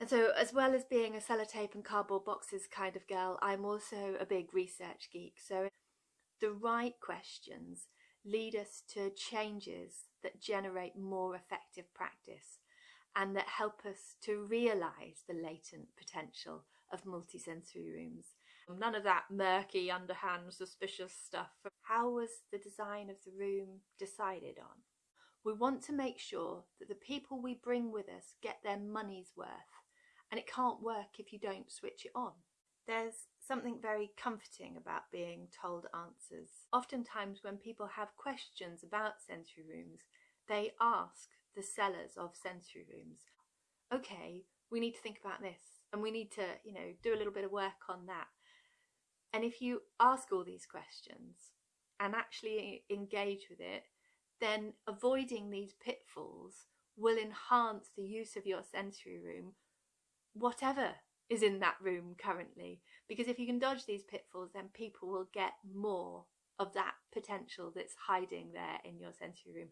And so as well as being a sellotape and cardboard boxes kind of girl, I'm also a big research geek. So the right questions lead us to changes that generate more effective practice and that help us to realise the latent potential of multisensory rooms. None of that murky, underhand, suspicious stuff. How was the design of the room decided on? We want to make sure that the people we bring with us get their money's worth and it can't work if you don't switch it on. There's something very comforting about being told answers. Oftentimes when people have questions about sensory rooms, they ask the sellers of sensory rooms, okay, we need to think about this and we need to, you know, do a little bit of work on that. And if you ask all these questions and actually engage with it, then avoiding these pitfalls will enhance the use of your sensory room, whatever is in that room currently. Because if you can dodge these pitfalls, then people will get more of that potential that's hiding there in your sensory room.